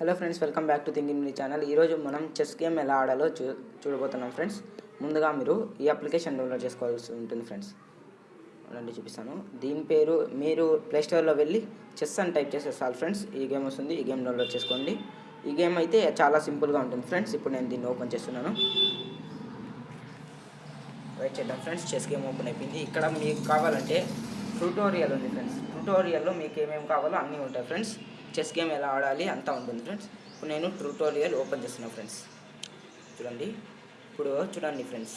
Hello friends welcome back to thinking me channel ఈరోజు మనం chess game ఎలా ఆడాలో చూ చూడబోతున్నాం ఫ్రెండ్స్ ముందుగా మీరు ఈ అప్లికేషన్ డౌన్లోడ్ చేసుకోవాల్సి ఉంటుంది ఫ్రెండ్స్ అలాంటి చూపిస్తాను. దీని పేరు మీరు ప్లేస్టోర్లో వెళ్ళి చెస్ అని టైప్ చేసేసాలి ఫ్రెండ్స్ ఈ గేమ్ వస్తుంది ఈ గేమ్ డౌన్లోడ్ చేసుకోండి. ఈ గేమ్ అయితే చాలా సింపుల్గా ఉంటుంది ఫ్రెండ్స్ ఇప్పుడు నేను దీన్ని ఓపెన్ చేస్తున్నాను. వెయిట్ చేద్దాం ఫ్రెండ్స్ చెస్ గేమ్ ఓపెన్ అయిపోయింది. ఇక్కడ మీకు కావాలంటే ట్యూటోరియల్ ఉంది ఫ్రెండ్స్ ట్యూటోరియల్లో మీకు ఏమేమి కావాలో అన్నీ ఉంటాయి ఫ్రెండ్స్ చెస్ గేమ్ ఎలా ఆడాలి అంతా ఉంటుంది ఫ్రెండ్స్. ఇప్పుడు నేను ట్యూటోరియల్ ఓపెన్ చేస్తున్నాను ఫ్రెండ్స్. చూడండి. ఇప్పుడు చూడండి ఫ్రెండ్స్.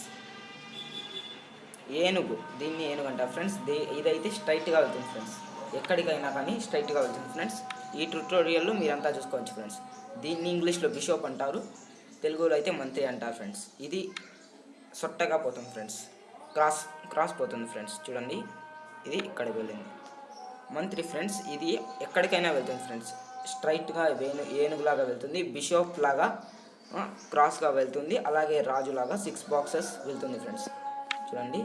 ఏనుగు. దీన్ని ఏనుగు అంటారు ఫ్రెండ్స్. దీ ఇదైతే స్ట్రైట్గా వెళ్తుంది ఫ్రెండ్స్. ఎక్కడికైనా కానీ స్ట్రైట్గా వెళ్తుంది ఫ్రెండ్స్. ఈ ట్యూటోరియల్లో మీరంతా చూసుకోవచ్చు ఫ్రెండ్స్. దీన్ని ఇంగ్లీష్లో బిషోప్ అంటారు. తెలుగులో అయితే మంత్రి అంటారు ఫ్రెండ్స్. ఇది సొట్టగా పోతుంది ఫ్రెండ్స్. క్రాస్ క్రాస్ పోతుంది ఫ్రెండ్స్. చూడండి. ఇది ఇక్కడికి వెళ్ళింది. మంత్రి ఫ్రెండ్స్ ఇది ఎక్కడికైనా వెళ్తుంది ఫ్రెండ్స్. స్ట్రైట్గా వేణు ఏనుగులాగా వెళ్తుంది బిషోప్ లాగా క్రాస్గా వెళ్తుంది అలాగే రాజులాగా సిక్స్ బాక్సెస్ వెళ్తుంది ఫ్రెండ్స్. చూడండి.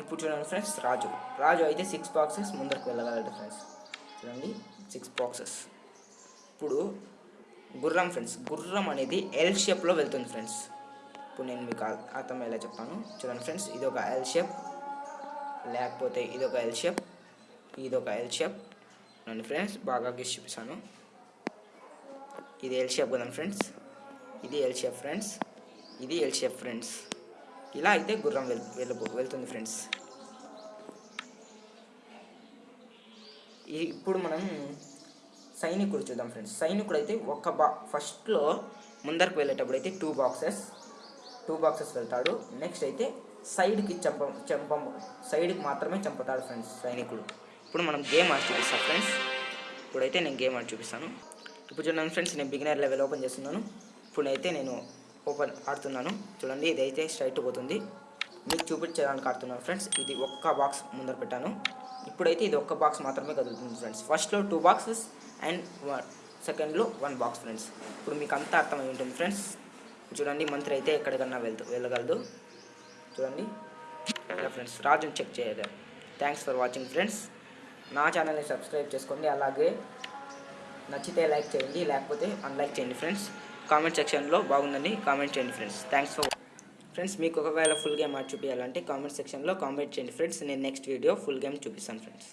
ఇప్పుడు చూడండి ఫ్రెండ్స్ రాజు. రాజు అయితే సిక్స్ బాక్సెస్ ముందరకు వెళ్ళగలడు ఫ్రెండ్స్. చూడండి సిక్స్ బాక్సెస్. ఇప్పుడు గుర్రం ఫ్రెండ్స్ గుర్రం అనేది ఎల్ షేప్లో వెళ్తుంది ఫ్రెండ్స్. ఇప్పుడు నేను మీకు అర్థమయ్యేలా చెప్తాను. చూడండి ఫ్రెండ్స్ ఇది ఒక ఎల్ షేప్ లేకపోతే ఇది ఒక ఎల్ షేప్ ఇది ఒక ఎల్ షేప్ నన్ను ఫ్రెండ్స్ బాగా గీసి చూపిస్తాను. ఇది ఎల్ షేప్ కదండి ఫ్రెండ్స్ ఇది ఎల్ షేప్ ఫ్రెండ్స్ ఇది ఎల్ షేప్ ఫ్రెండ్స్ ఇలా అయితే గుర్రం వెళ్ వెళ్ళబో వెళ్తుంది ఫ్రెండ్స్ ఇప్పుడు మనం సైనికుడు చూద్దాం ఫ్రెండ్స్ సైనికుడు అయితే ఒక బా ఫస్ట్లో ముందరకు వెళ్ళేటప్పుడు అయితే టూ బాక్సెస్ టూ బాక్సెస్ వెళ్తాడు. నెక్స్ట్ అయితే సైడ్కి చంప చంప సైడ్కి మాత్రమే చంపుతాడు ఫ్రెండ్స్ సైనికుడు ఇప్పుడు మనం గేమ్ ఆడి చూపిస్తాం ఫ్రెండ్స్. ఇప్పుడైతే నేను గేమ్ ఆడి చూపిస్తాను. ఇప్పుడు చూడండి ఫ్రెండ్స్ నేను బిగినర్ లెవెల్ ఓపెన్ చేస్తున్నాను. ఇప్పుడైతే నేను ఓపెన్ ఆడుతున్నాను. చూడండి ఇదైతే స్ట్రైట్ పోతుంది. మీకు చూపించడానికి ఆడుతున్నాను ఫ్రెండ్స్. ఇది ఒక్క బాక్స్ ముందర పెట్టాను. ఇప్పుడైతే ఇది ఒక్క బాక్స్ మాత్రమే కదులుతుంది ఫ్రెండ్స్. ఫస్ట్లో టూ బాక్సెస్ అండ్ వన్ సెకండ్లో వన్ బాక్స్ ఫ్రెండ్స్. ఇప్పుడు మీకు అంతా అర్థమై ఉంటుంది ఫ్రెండ్స్. చూడండి మంత్రి అయితే ఎక్కడికన్నా వెళ్తూ వెళ్ళగలదు. చూడండి ఇలా ఫ్రెండ్స్ రాజుని చెక్ చేయలేదు థ్యాంక్స్ ఫర్ వాచింగ్ ఫ్రెండ్స్ నా ఛానల్ని సబ్స్క్రైబ్ చేసుకోండి. అలాగే నచ్చితే లైక్ చేయండి. లేకపోతే అన్లైక్ చేయండి ఫ్రెండ్స్. కామెంట్ సెక్షన్లో బాగుందని కామెంట్ చేయండి ఫ్రెండ్స్. థ్యాంక్స్ ఫర్ ఫ్రెండ్స్ మీకు ఒకవేళ ఫుల్ గేమ్ ఆడి చూపించాలంటే కామెంట్ సెక్షన్లో కామెంట్ చేయండి ఫ్రెండ్స్. నేను నెక్స్ట్ వీడియో ఫుల్ గేమ్ చూపిస్తాను ఫ్రెండ్స్.